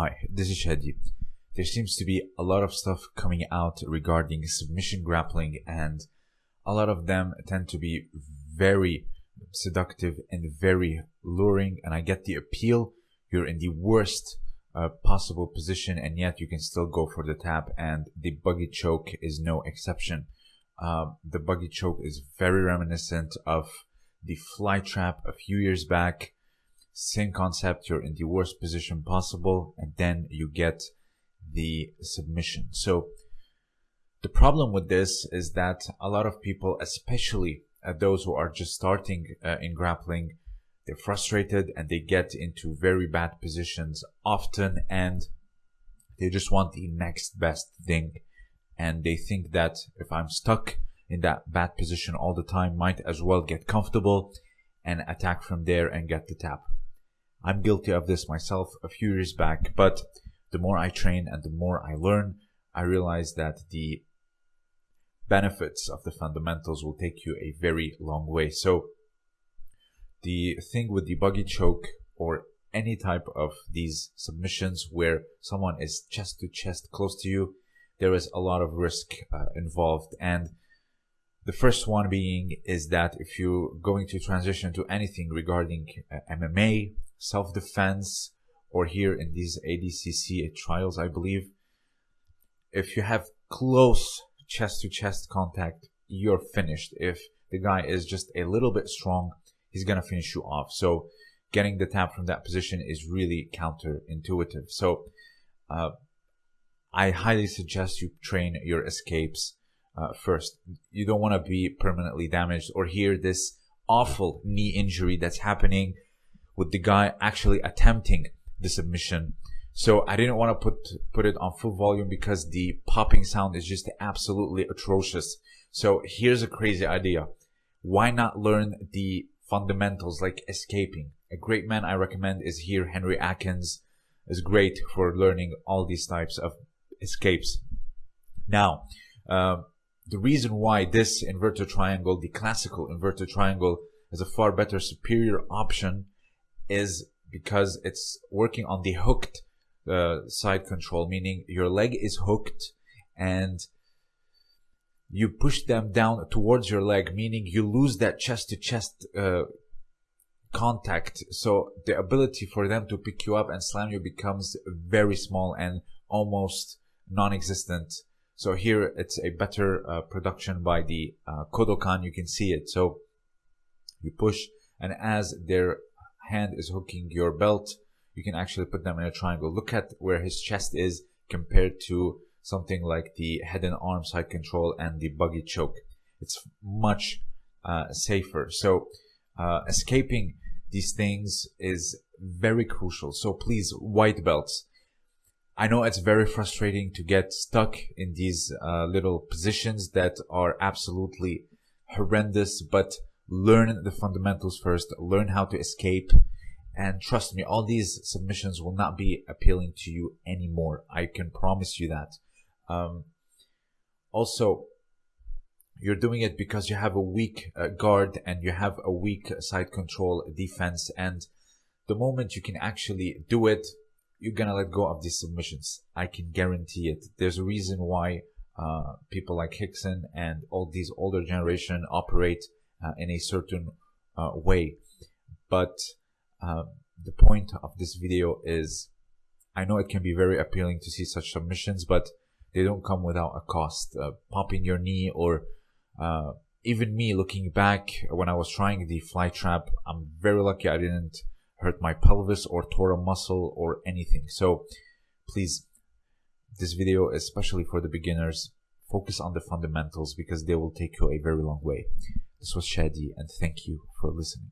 Hi, this is Shadi. There seems to be a lot of stuff coming out regarding submission grappling, and a lot of them tend to be very seductive and very luring. And I get the appeal. You're in the worst uh, possible position, and yet you can still go for the tap, and the buggy choke is no exception. Uh, the buggy choke is very reminiscent of the fly trap a few years back same concept, you're in the worst position possible, and then you get the submission. So the problem with this is that a lot of people, especially uh, those who are just starting uh, in grappling, they're frustrated and they get into very bad positions often and they just want the next best thing. And they think that if I'm stuck in that bad position all the time, might as well get comfortable and attack from there and get the tap. I'm guilty of this myself a few years back, but the more I train and the more I learn, I realize that the benefits of the fundamentals will take you a very long way. So the thing with the buggy choke or any type of these submissions where someone is chest to chest close to you, there is a lot of risk uh, involved. And the first one being is that if you're going to transition to anything regarding uh, MMA, self-defense or here in these ADCC trials, I believe, if you have close chest to chest contact, you're finished. If the guy is just a little bit strong, he's going to finish you off. So getting the tap from that position is really counterintuitive. So, uh, I highly suggest you train your escapes uh, first. You don't want to be permanently damaged or hear this awful knee injury that's happening with the guy actually attempting the submission. So I didn't want to put put it on full volume because the popping sound is just absolutely atrocious. So here's a crazy idea. Why not learn the fundamentals like escaping? A great man I recommend is here Henry Akins is great for learning all these types of escapes. Now, uh, the reason why this inverted triangle, the classical inverted triangle, is a far better superior option is because it's working on the hooked uh, side control, meaning your leg is hooked and you push them down towards your leg, meaning you lose that chest to chest uh, contact. So the ability for them to pick you up and slam you becomes very small and almost non-existent. So here it's a better uh, production by the uh, Kodokan. You can see it. So you push and as their hand is hooking your belt, you can actually put them in a triangle. Look at where his chest is compared to something like the head and arm side control and the buggy choke. It's much uh, safer. So uh, escaping these things is very crucial. So please, white belts. I know it's very frustrating to get stuck in these uh, little positions that are absolutely horrendous, but learn the fundamentals first, learn how to escape, and trust me, all these submissions will not be appealing to you anymore. I can promise you that. Um, also, you're doing it because you have a weak uh, guard and you have a weak side control defense. And the moment you can actually do it, you're gonna let go of these submissions. I can guarantee it. There's a reason why uh, people like Hickson and all these older generation operate uh, in a certain uh, way. But uh, the point of this video is I know it can be very appealing to see such submissions, but they don't come without a cost. Uh, popping your knee or uh, even me looking back when I was trying the fly trap, I'm very lucky I didn't hurt my pelvis or tore a muscle or anything. So please, this video, especially for the beginners, focus on the fundamentals because they will take you a very long way. This was Shadi and thank you for listening.